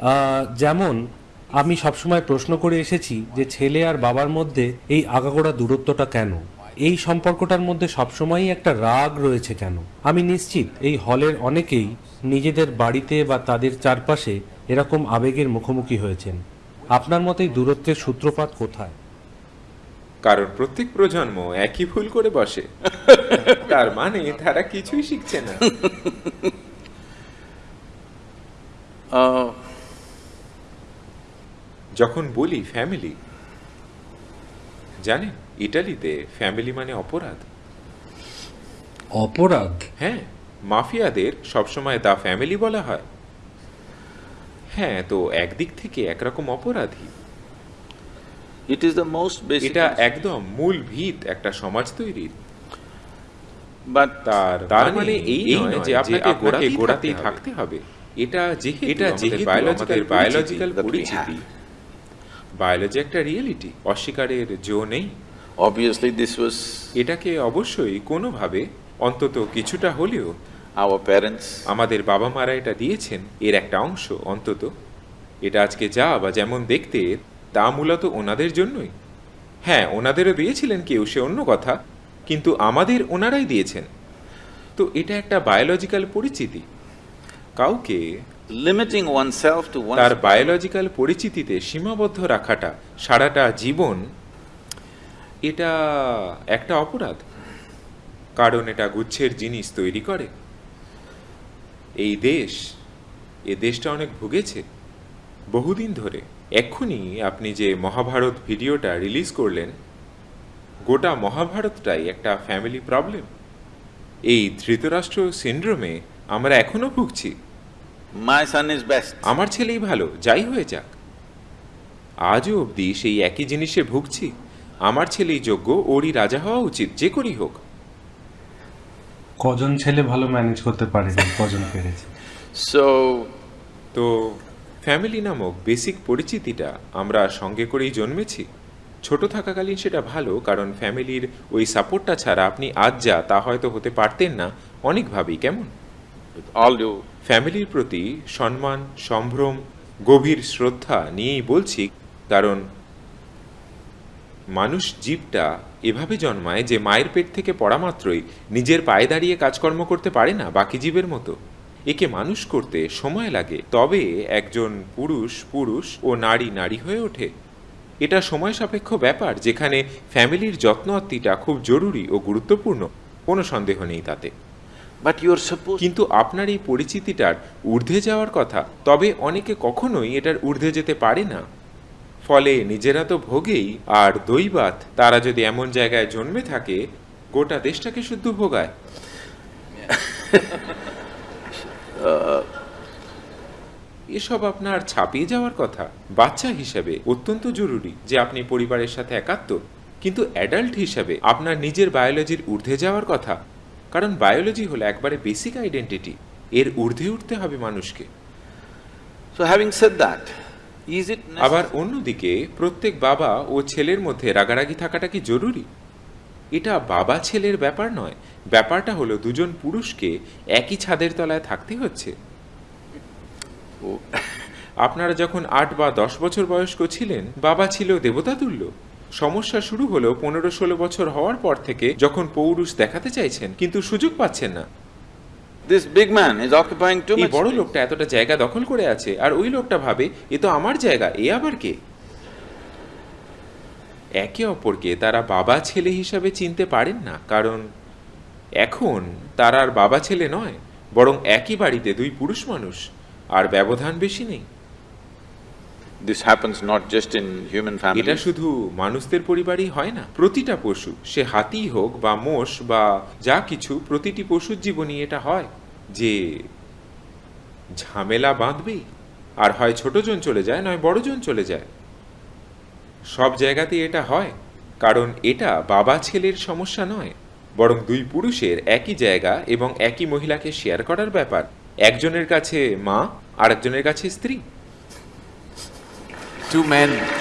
আহ, যেমন আমি সবসময় প্রশ্ন করে এসেছি যে ছেলে আর বাবার মধ্যে এই আগাগোড়া দূরত্বটা কেন? এই সম্পর্কটার মধ্যে সবসময়ই একটা রাগ রয়েছে কেন? আমি নিশ্চিত এই হলের অনেকেই নিজেদের বাড়িতে বা তাদের চারপাশে এরকম আবেগের মুখোমুখি হয়েছেন। আপনার মতে এই দূরত্বের সূত্রপাত কোথায়? কারণ প্রত্যেক প্রজন্ম একই ভুল করে বসে। তার মানে তারা কিছুই শিখছে না। যখন বলি ফ্যামিলি জানেন ইটালিতে ফ্যামিলি মানে অপরাধ। অপরাধ? হ্যাঁ মাফিয়াদের সবসময় দা ফ্যামিলি বলা হয়। হ্যাঁ তো একদিক থেকে একরকম অপরাধী। It is the most basic. এটা একদম মূল ভিত একটা সমাজ তৈরির তার তার মানে এই নয় যে আপনাকে গোড়াতেই গোড়াতেই থাকতে হবে। এটা যেহেতু এটা যেহেতু বায়োলজিক্যাল বায়োলজিক্যাল পরিচিতি। বায়োলজি একটা রিয়েলিটি অস্বীকারের জো নেই। অবভিয়াসলি দিস was এটাকে অবশ্যই কোনোভাবে অন্তত কিছুটা হলেও our প্যারেন্টস আমাদের বাবা মারা এটা দিয়েছেন এর একটা অংশ অন্তত। এটা আজকে যা বা যেমন দেখতে তা মূলত ওনাদের জন্যই। হ্যাঁ ওনাদেরও দিয়েছিলেন কেউ সে অন্য কথা কিন্তু আমাদের ওনারাই দিয়েছেন। তো এটা একটা বায়োলজিক্যাল পরিচিতি। কাউকে তার বায়োলজিক্যাল পরিচিতিতে সীমাবদ্ধ রাখাটা সারাটা জীবন এটা একটা অপরাধ। কারণ এটা গুচ্ছের জিনিস তৈরি করে। এই দেশ এ দেশটা অনেক ভুগেছে। বহুদিন ধরে এক্ষুনি আপনি যে মহাভারত ভিডিওটা রিলিজ করলেন গোটা মহাভারতটাই একটা ফ্যামিলি প্রবলেম এই ধৃতরাষ্ট্র সিন্ড্রোমে আমরা এখনও ভুগছি। My son is best. আমার ছেলেই ভালো যাই হয়ে যাক। আজও অবধি সেই একই জিনিসে ভুগছি। আমার ছেলেই যোগ্য ওরই রাজা হওয়া উচিত যে করেই হোক। কজন ছেলে ভালো ম্যানেজ করতে পারেনি কজন পেরেছে? So তো ফ্যামিলি নামক বেসিক পরিচিতিটা আমরা সঙ্গে করেই জন্মেছি। ছোট থাকাকালীন সেটা ভালো কারণ ফ্যামিলির ওই সাপোর্টটা ছাড়া আপনি আজ যা তা হয়তো হতে পারতেন না অনেকভাবেই কেমন? With ফ্যামিলির প্রতি সম্মান, সম্ভ্রম, গভীর শ্রদ্ধা নিয়েই বলছি, কারণ মানুষ জীবটা এভাবে জন্মায় যে মায়ের পেট থেকে পড়া মাত্রই নিজের পায়ে দাঁড়িয়ে কাজকর্ম করতে পারে না বাকি জীবের মতো। একে মানুষ করতে সময় লাগে, তবে একজন পুরুষ পুরুষ ও নারী নারী হয়ে ওঠে। এটা সময় সাপেক্ষ ব্যাপার, যেখানে ফ্যামিলির যত্ন খুব জরুরি ও গুরুত্বপূর্ণ, কোনো সন্দেহ নেই তাতে। Supposed কিন্তু আপনার এই পরিচিতিটার ঊর্ধ্বে যাওয়ার কথা তবে অনেকে কখনোই এটার ঊর্ধ্বে যেতে পারে না। ফলে নিজেরা তো ভোগেই আর দৈবাত তারা যদি এমন জায়গায় জন্মে থাকে গোটা দেশটাকে শুদ্ধ ভোগায়। এসব আপনার ছাপিয়ে যাওয়ার কথা বাচ্চা হিসেবে অত্যন্ত জরুরি যে আপনি পরিবারের সাথে একাত্ম। কিন্তু অ্যাডাল্ট হিসাবে আপনার নিজের বায়োলজির ঊর্ধ্বে যাওয়ার কথা কারণ বায়োলজি হলো একবারে বেসিক আইডেন্টিটি এর ঊর্ধ্বে উঠতে হবে মানুষকে। So having said that, is it আবার অন্যদিকে প্রত্যেক বাবা ও ছেলের মধ্যে রাগারাগি থাকাটা কি জরুরি? এটা বাবা ছেলের ব্যাপার নয় ব্যাপারটা হলো দুজন পুরুষকে একই ছাদের তলায় থাকতে হচ্ছে। আপনারা যখন আট বা দশ বছর বয়স্ক ছিলেন বাবা ছিল দেবতা তুল্য সমস্যা শুরু হলো পনেরো ষোলো বছর হওয়ার পর থেকে যখন পৌরুষ দেখাতে চাইছেন কিন্তু সুযোগ পাচ্ছেন না। This big man is occupying too এই বড় লোকটা এতটা জায়গা দখল করে আছে আর ওই লোকটা ভাবে এ তো আমার জায়গা এ আবার কে? একে অপরকে তারা বাবা ছেলে হিসাবে চিনতে পারেন না কারণ এখন তারা আর বাবা ছেলে নয় বরং একই বাড়িতে দুই পুরুষ মানুষ আর ব্যবধান বেশি নেই। This happens not just in human families. এটা. শুধু মানুষদের পরিবারই হয় না প্রতিটা পশু সে হাতিই হোক বা মোষ বা যা কিছু প্রতিটি পশুর জীবনই এটা হয় যে ঝামেলা বাঁধবেই আর হয় ছোটজন চলে যায় নয় বড়জন চলে যায় সব জায়গাতেই এটা হয় কারণ এটা বাবা ছেলের সমস্যা নয় বরং দুই পুরুষের একই জায়গা এবং একই মহিলাকে শেয়ার করার ব্যাপার একজনের কাছে মা আর একজনের কাছে স্ত্রী Two men